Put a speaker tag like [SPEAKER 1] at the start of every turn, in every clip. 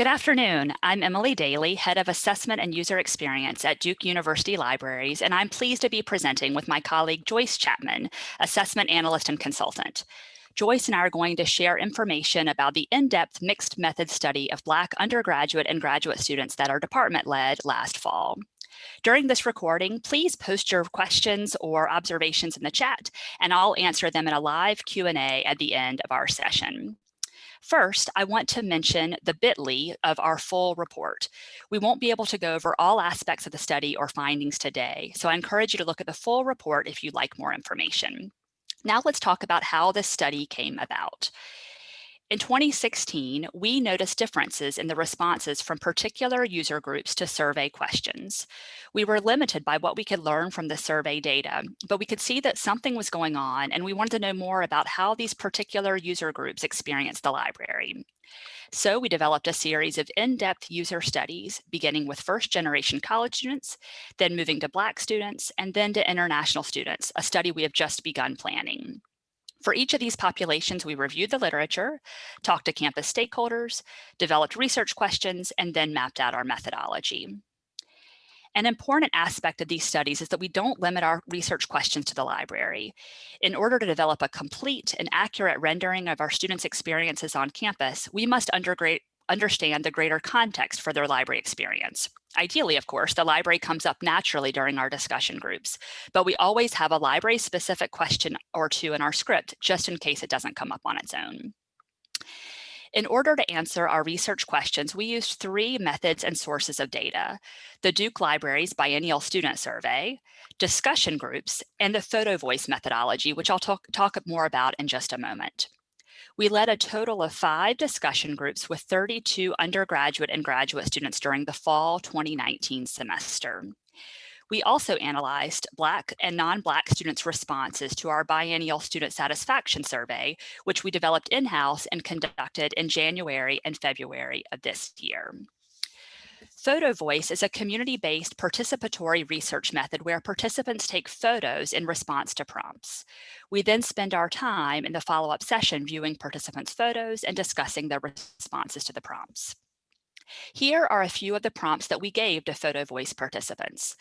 [SPEAKER 1] Good afternoon. I'm Emily Daly, Head of Assessment and User Experience at Duke University Libraries, and I'm pleased to be presenting with my colleague Joyce Chapman, Assessment Analyst and Consultant. Joyce and I are going to share information about the in-depth mixed method study of Black undergraduate and graduate students that our department led last fall. During this recording, please post your questions or observations in the chat, and I'll answer them in a live Q&A at the end of our session. First, I want to mention the bit.ly of our full report. We won't be able to go over all aspects of the study or findings today, so I encourage you to look at the full report if you'd like more information. Now let's talk about how this study came about. In 2016, we noticed differences in the responses from particular user groups to survey questions. We were limited by what we could learn from the survey data, but we could see that something was going on and we wanted to know more about how these particular user groups experienced the library. So we developed a series of in-depth user studies, beginning with first generation college students, then moving to Black students, and then to international students, a study we have just begun planning. For each of these populations, we reviewed the literature, talked to campus stakeholders, developed research questions, and then mapped out our methodology. An important aspect of these studies is that we don't limit our research questions to the library. In order to develop a complete and accurate rendering of our students' experiences on campus, we must understand the greater context for their library experience. Ideally, of course, the library comes up naturally during our discussion groups, but we always have a library specific question or two in our script, just in case it doesn't come up on its own. In order to answer our research questions, we used three methods and sources of data, the Duke Library's Biennial Student Survey, discussion groups, and the photo voice methodology, which I'll talk, talk more about in just a moment. We led a total of five discussion groups with 32 undergraduate and graduate students during the fall 2019 semester. We also analyzed Black and non-Black students' responses to our biennial student satisfaction survey, which we developed in-house and conducted in January and February of this year. Photo Voice is a community-based participatory research method where participants take photos in response to prompts. We then spend our time in the follow-up session viewing participants' photos and discussing their responses to the prompts. Here are a few of the prompts that we gave to Photo Voice participants.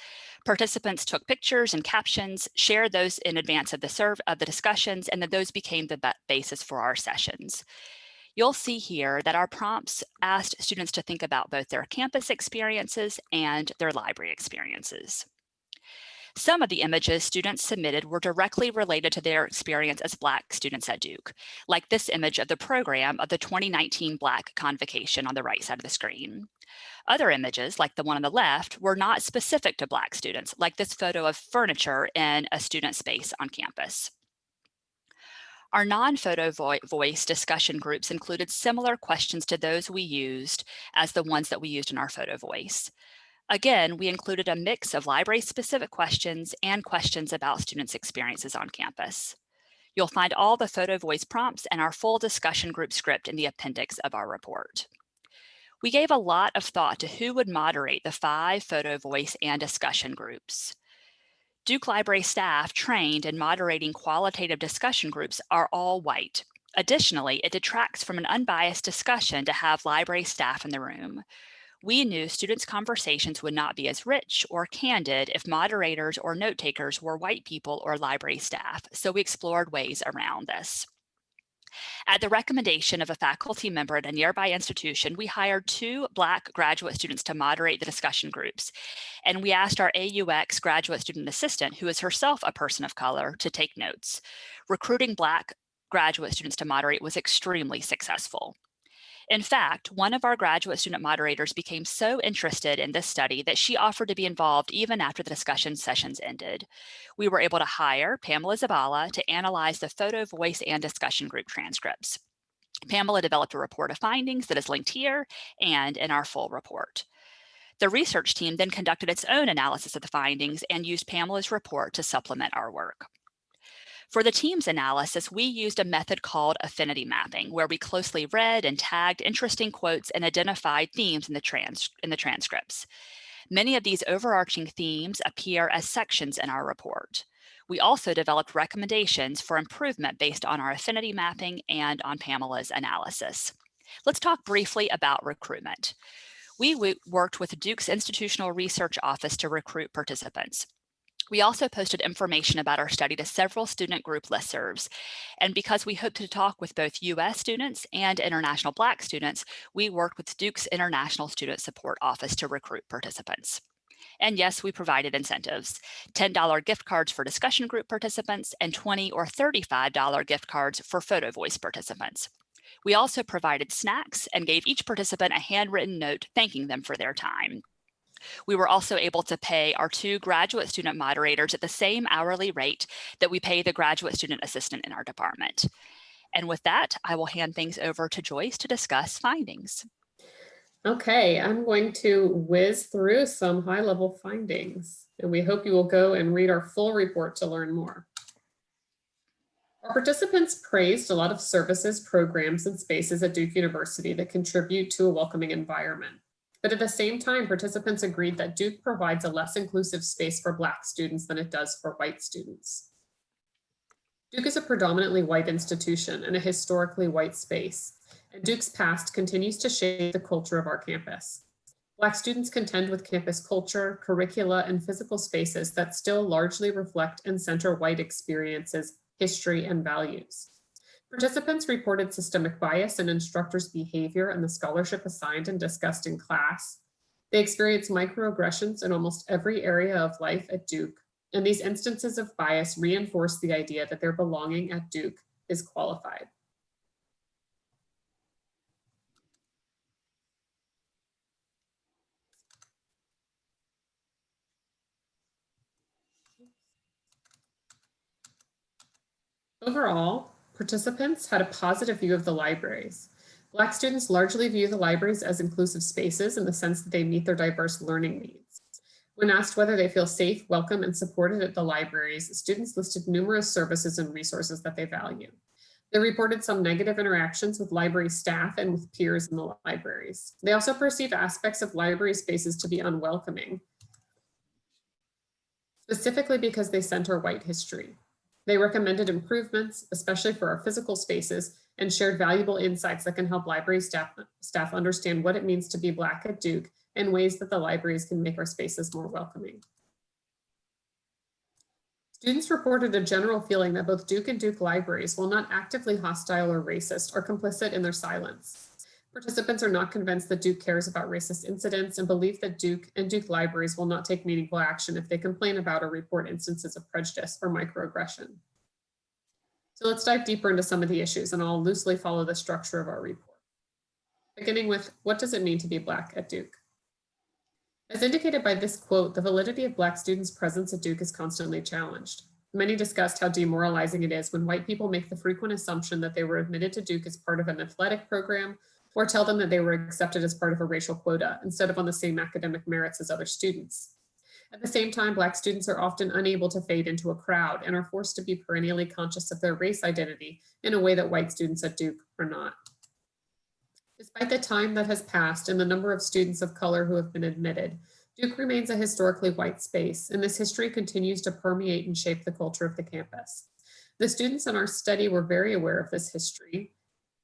[SPEAKER 1] Participants took pictures and captions, shared those in advance of the serve of the discussions, and then those became the basis for our sessions. You'll see here that our prompts asked students to think about both their campus experiences and their library experiences. Some of the images students submitted were directly related to their experience as Black students at Duke, like this image of the program of the 2019 Black Convocation on the right side of the screen. Other images, like the one on the left, were not specific to Black students, like this photo of furniture in a student space on campus. Our non-photo vo voice discussion groups included similar questions to those we used as the ones that we used in our photo voice. Again, we included a mix of library-specific questions and questions about students' experiences on campus. You'll find all the photo voice prompts and our full discussion group script in the appendix of our report. We gave a lot of thought to who would moderate the five photo voice and discussion groups. Duke Library staff trained in moderating qualitative discussion groups are all white. Additionally, it detracts from an unbiased discussion to have library staff in the room. We knew students' conversations would not be as rich or candid if moderators or note takers were white people or library staff, so we explored ways around this. At the recommendation of a faculty member at a nearby institution, we hired two Black graduate students to moderate the discussion groups. And we asked our AUX graduate student assistant, who is herself a person of color, to take notes. Recruiting Black graduate students to moderate was extremely successful. In fact, one of our graduate student moderators became so interested in this study that she offered to be involved even after the discussion sessions ended. We were able to hire Pamela Zabala to analyze the photo, voice, and discussion group transcripts. Pamela developed a report of findings that is linked here and in our full report. The research team then conducted its own analysis of the findings and used Pamela's report to supplement our work. For the team's analysis, we used a method called affinity mapping, where we closely read and tagged interesting quotes and identified themes in the, trans in the transcripts. Many of these overarching themes appear as sections in our report. We also developed recommendations for improvement based on our affinity mapping and on Pamela's analysis. Let's talk briefly about recruitment. We worked with Duke's Institutional Research Office to recruit participants. We also posted information about our study to several student group listservs. And because we hope to talk with both US students and international Black students, we worked with Duke's International Student Support Office to recruit participants. And yes, we provided incentives, $10 gift cards for discussion group participants and 20 or $35 gift cards for photo voice participants. We also provided snacks and gave each participant a handwritten note thanking them for their time. We were also able to pay our two graduate student moderators at the same hourly rate that we pay the graduate student assistant in our department. And with that, I will hand things over to Joyce to discuss findings.
[SPEAKER 2] Okay, I'm going to whiz through some high level findings and we hope you will go and read our full report to learn more. Our participants praised a lot of services, programs, and spaces at Duke University that contribute to a welcoming environment. But at the same time, participants agreed that Duke provides a less inclusive space for Black students than it does for white students. Duke is a predominantly white institution and a historically white space, and Duke's past continues to shape the culture of our campus. Black students contend with campus culture, curricula, and physical spaces that still largely reflect and center white experiences, history, and values. Participants reported systemic bias in instructors' behavior and the scholarship assigned and discussed in class. They experienced microaggressions in almost every area of life at Duke, and these instances of bias reinforce the idea that their belonging at Duke is qualified. Overall, participants had a positive view of the libraries. Black students largely view the libraries as inclusive spaces in the sense that they meet their diverse learning needs. When asked whether they feel safe, welcome, and supported at the libraries, students listed numerous services and resources that they value. They reported some negative interactions with library staff and with peers in the libraries. They also perceive aspects of library spaces to be unwelcoming, specifically because they center white history. They recommended improvements, especially for our physical spaces, and shared valuable insights that can help library staff, staff understand what it means to be Black at Duke and ways that the libraries can make our spaces more welcoming. Students reported a general feeling that both Duke and Duke libraries, while not actively hostile or racist, are complicit in their silence. Participants are not convinced that Duke cares about racist incidents and believe that Duke and Duke libraries will not take meaningful action if they complain about or report instances of prejudice or microaggression. So let's dive deeper into some of the issues and I'll loosely follow the structure of our report. Beginning with, what does it mean to be Black at Duke? As indicated by this quote, the validity of Black students' presence at Duke is constantly challenged. Many discussed how demoralizing it is when white people make the frequent assumption that they were admitted to Duke as part of an athletic program or tell them that they were accepted as part of a racial quota instead of on the same academic merits as other students. At the same time, Black students are often unable to fade into a crowd and are forced to be perennially conscious of their race identity in a way that white students at Duke are not. Despite the time that has passed and the number of students of color who have been admitted, Duke remains a historically white space, and this history continues to permeate and shape the culture of the campus. The students in our study were very aware of this history,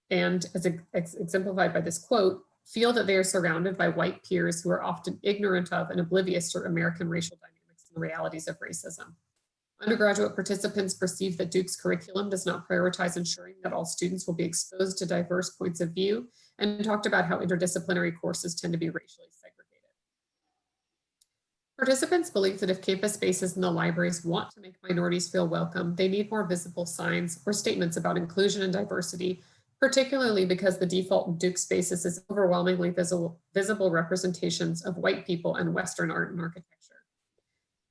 [SPEAKER 2] and as exemplified by this quote, feel that they are surrounded by white peers who are often ignorant of and oblivious to American racial dynamics and the realities of racism. Undergraduate participants perceive that Duke's curriculum does not prioritize ensuring that all students will be exposed to diverse points of view and talked about how interdisciplinary courses tend to be racially segregated. Participants believe that if campus spaces in the libraries want to make minorities feel welcome, they need more visible signs or statements about inclusion and diversity particularly because the default Duke spaces is overwhelmingly visible, visible representations of white people and Western art and architecture.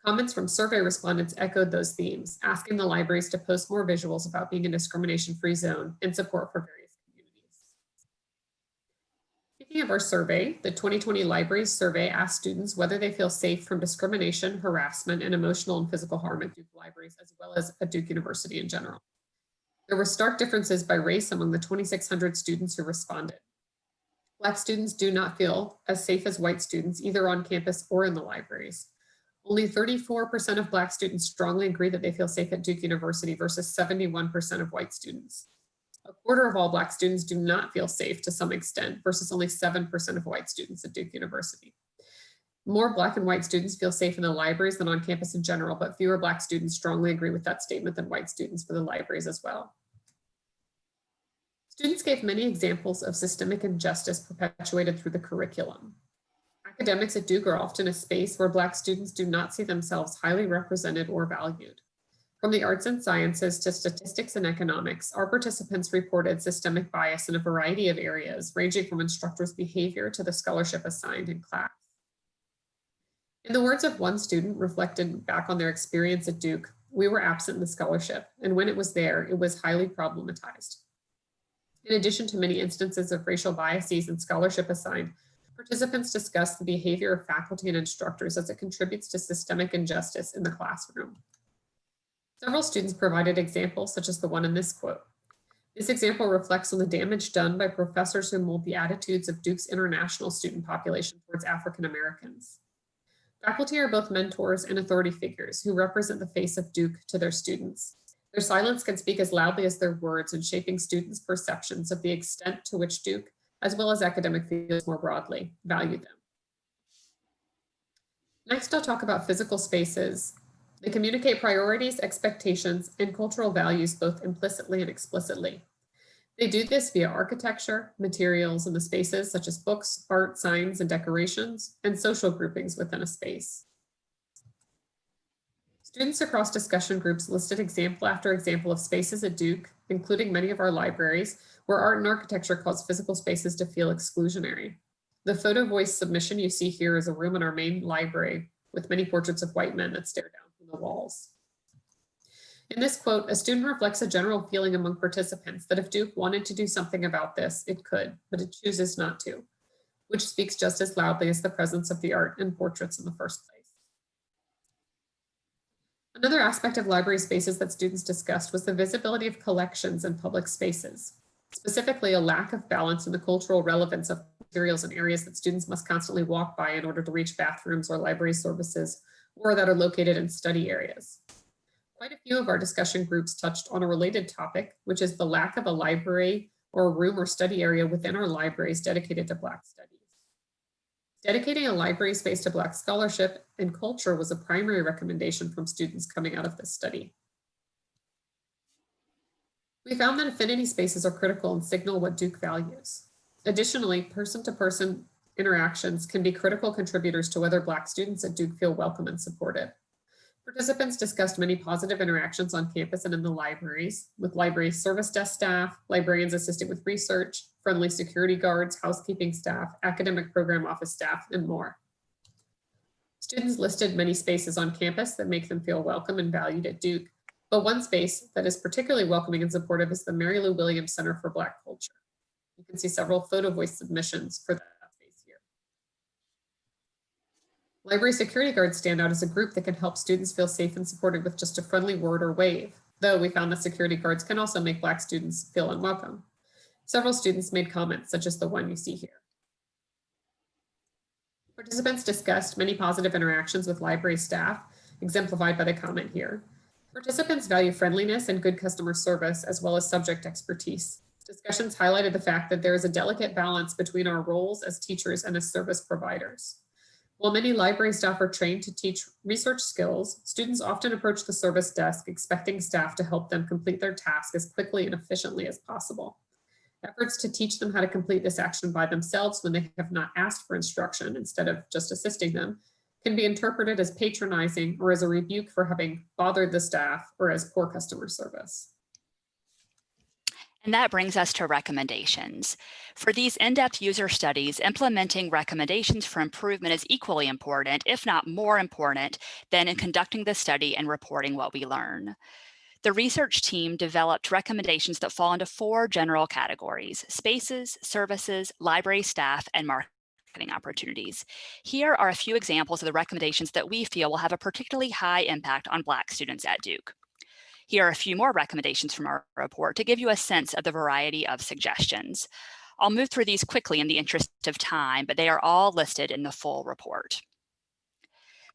[SPEAKER 2] Comments from survey respondents echoed those themes, asking the libraries to post more visuals about being a discrimination-free zone and support for various communities. Speaking of our survey, the 2020 Libraries Survey asked students whether they feel safe from discrimination, harassment, and emotional and physical harm at Duke libraries, as well as at Duke University in general. There were stark differences by race among the 2,600 students who responded. Black students do not feel as safe as white students, either on campus or in the libraries. Only 34% of Black students strongly agree that they feel safe at Duke University versus 71% of white students. A quarter of all Black students do not feel safe to some extent versus only 7% of white students at Duke University. More Black and white students feel safe in the libraries than on campus in general, but fewer Black students strongly agree with that statement than white students for the libraries as well. Students gave many examples of systemic injustice perpetuated through the curriculum. Academics at Duke are often a space where Black students do not see themselves highly represented or valued. From the arts and sciences to statistics and economics, our participants reported systemic bias in a variety of areas, ranging from instructors' behavior to the scholarship assigned in class. In the words of one student reflected back on their experience at Duke, we were absent in the scholarship, and when it was there, it was highly problematized. In addition to many instances of racial biases and scholarship assigned, Participants discuss the behavior of faculty and instructors as it contributes to systemic injustice in the classroom. Several students provided examples such as the one in this quote. This example reflects on the damage done by professors who mold the attitudes of Duke's international student population towards African Americans. Faculty are both mentors and authority figures who represent the face of Duke to their students. Their silence can speak as loudly as their words in shaping students' perceptions of the extent to which Duke as well as academic fields more broadly, value them. Next, I'll talk about physical spaces. They communicate priorities, expectations, and cultural values both implicitly and explicitly. They do this via architecture, materials in the spaces such as books, art, signs, and decorations, and social groupings within a space. Students across discussion groups listed example after example of spaces at Duke, including many of our libraries, where art and architecture cause physical spaces to feel exclusionary. The photo voice submission you see here is a room in our main library with many portraits of white men that stare down from the walls. In this quote, a student reflects a general feeling among participants that if Duke wanted to do something about this, it could, but it chooses not to, which speaks just as loudly as the presence of the art and portraits in the first place. Another aspect of library spaces that students discussed was the visibility of collections in public spaces specifically a lack of balance in the cultural relevance of materials in areas that students must constantly walk by in order to reach bathrooms or library services or that are located in study areas. Quite a few of our discussion groups touched on a related topic, which is the lack of a library or a room or study area within our libraries dedicated to Black studies. Dedicating a library space to Black scholarship and culture was a primary recommendation from students coming out of this study. We found that affinity spaces are critical and signal what Duke values. Additionally, person-to-person -person interactions can be critical contributors to whether Black students at Duke feel welcome and supported. Participants discussed many positive interactions on campus and in the libraries, with library service desk staff, librarians assisting with research, friendly security guards, housekeeping staff, academic program office staff, and more. Students listed many spaces on campus that make them feel welcome and valued at Duke, but one space that is particularly welcoming and supportive is the Mary Lou Williams Center for Black Culture. You can see several photo voice submissions for that space here. Library security guards stand out as a group that can help students feel safe and supported with just a friendly word or wave, though we found that security guards can also make Black students feel unwelcome. Several students made comments such as the one you see here. Participants discussed many positive interactions with library staff, exemplified by the comment here. Participants value friendliness and good customer service, as well as subject expertise. Discussions highlighted the fact that there is a delicate balance between our roles as teachers and as service providers. While many library staff are trained to teach research skills, students often approach the service desk expecting staff to help them complete their task as quickly and efficiently as possible. Efforts to teach them how to complete this action by themselves when they have not asked for instruction instead of just assisting them can be interpreted as patronizing or as a rebuke for having bothered the staff or as poor customer service.
[SPEAKER 1] And that brings us to recommendations. For these in-depth user studies, implementing recommendations for improvement is equally important, if not more important, than in conducting the study and reporting what we learn. The research team developed recommendations that fall into four general categories, spaces, services, library staff, and market marketing opportunities. Here are a few examples of the recommendations that we feel will have a particularly high impact on Black students at Duke. Here are a few more recommendations from our report to give you a sense of the variety of suggestions. I'll move through these quickly in the interest of time, but they are all listed in the full report.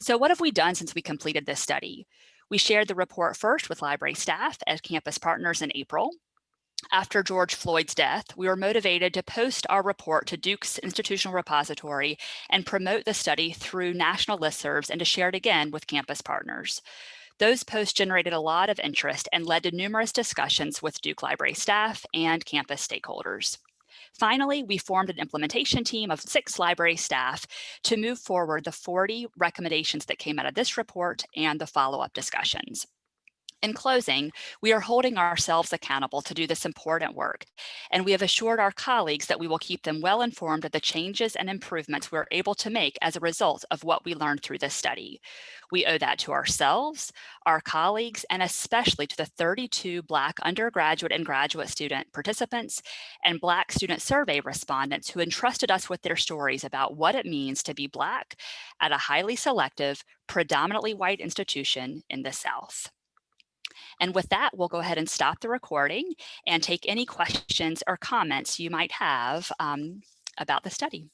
[SPEAKER 1] So what have we done since we completed this study? We shared the report first with library staff as campus partners in April. After George Floyd's death, we were motivated to post our report to Duke's institutional repository and promote the study through national listservs and to share it again with campus partners. Those posts generated a lot of interest and led to numerous discussions with Duke Library staff and campus stakeholders. Finally, we formed an implementation team of six library staff to move forward the 40 recommendations that came out of this report and the follow-up discussions. In closing, we are holding ourselves accountable to do this important work, and we have assured our colleagues that we will keep them well informed of the changes and improvements we're able to make as a result of what we learned through this study. We owe that to ourselves, our colleagues, and especially to the 32 Black undergraduate and graduate student participants and Black student survey respondents who entrusted us with their stories about what it means to be Black at a highly selective, predominantly white institution in the South. And with that, we'll go ahead and stop the recording and take any questions or comments you might have um, about the study.